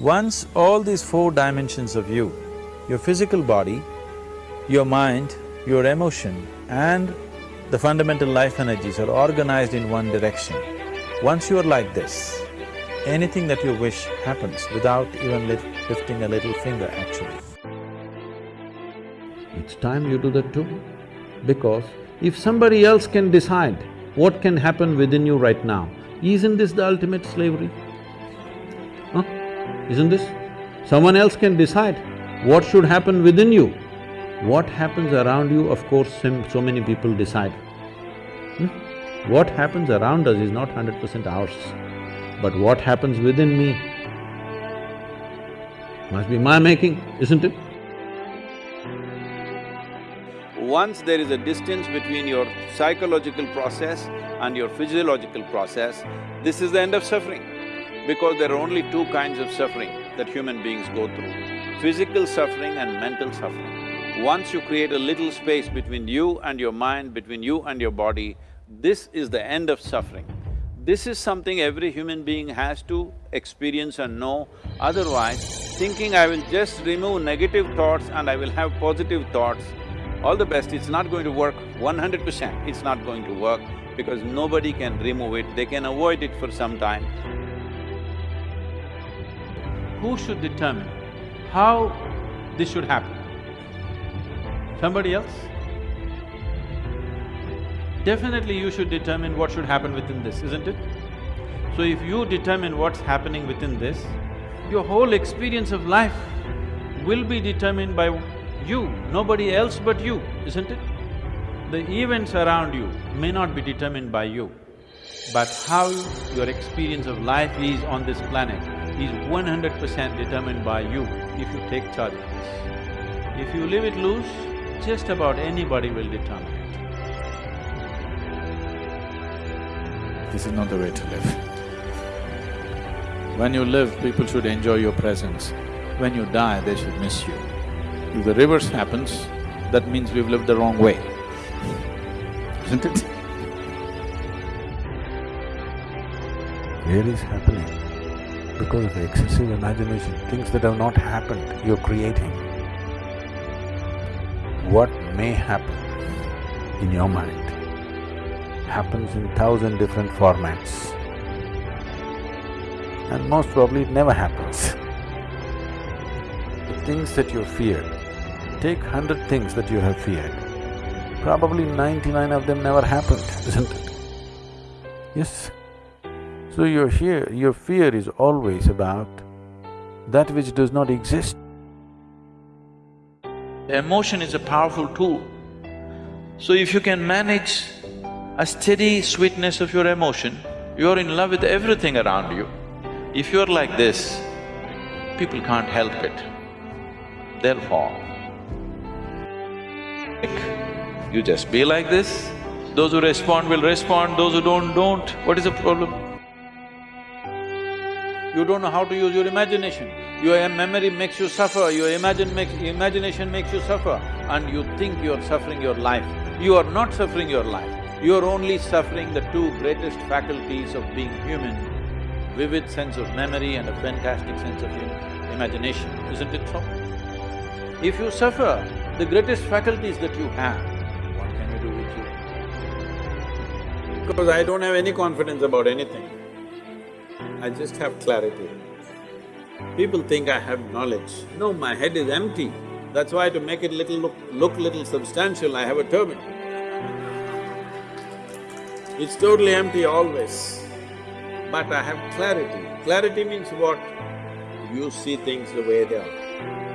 Once all these four dimensions of you, your physical body, your mind, your emotion and the fundamental life energies are organized in one direction, once you are like this, anything that you wish happens without even lifting a little finger actually. It's time you do that too. Because if somebody else can decide what can happen within you right now, isn't this the ultimate slavery? Isn't this? Someone else can decide what should happen within you. What happens around you, of course, so many people decide. Hmm? What happens around us is not hundred percent ours, but what happens within me must be my making, isn't it? Once there is a distance between your psychological process and your physiological process, this is the end of suffering. Because there are only two kinds of suffering that human beings go through, physical suffering and mental suffering. Once you create a little space between you and your mind, between you and your body, this is the end of suffering. This is something every human being has to experience and know, otherwise thinking I will just remove negative thoughts and I will have positive thoughts, all the best, it's not going to work one hundred percent, it's not going to work because nobody can remove it, they can avoid it for some time. Who should determine how this should happen? Somebody else? Definitely you should determine what should happen within this, isn't it? So if you determine what's happening within this, your whole experience of life will be determined by you, nobody else but you, isn't it? The events around you may not be determined by you, but how your experience of life is on this planet is one hundred percent determined by you if you take charge of this. If you leave it loose, just about anybody will determine it. This is not the way to live. When you live, people should enjoy your presence. When you die, they should miss you. If the reverse happens, that means we've lived the wrong way, isn't it? Where is happening? Because of the excessive imagination, things that have not happened, you're creating. What may happen in your mind happens in thousand different formats. And most probably it never happens. The things that you fear, Take hundred things that you have feared, probably ninety-nine of them never happened, isn't it? Yes. So your fear, your fear is always about that which does not exist. Emotion is a powerful tool. So if you can manage a steady sweetness of your emotion, you're in love with everything around you. If you're like this, people can't help it, fall. You just be like this, those who respond will respond, those who don't, don't. What is the problem? You don't know how to use your imagination. Your memory makes you suffer, your imagine makes… imagination makes you suffer and you think you're suffering your life. You are not suffering your life, you're only suffering the two greatest faculties of being human, vivid sense of memory and a fantastic sense of imagination, isn't it so? If you suffer the greatest faculties that you have, what can you do with you? Because I don't have any confidence about anything. I just have clarity. People think I have knowledge. No, my head is empty. That's why to make it little look… look little substantial, I have a turban. It's totally empty always. But I have clarity. Clarity means what? You see things the way they are.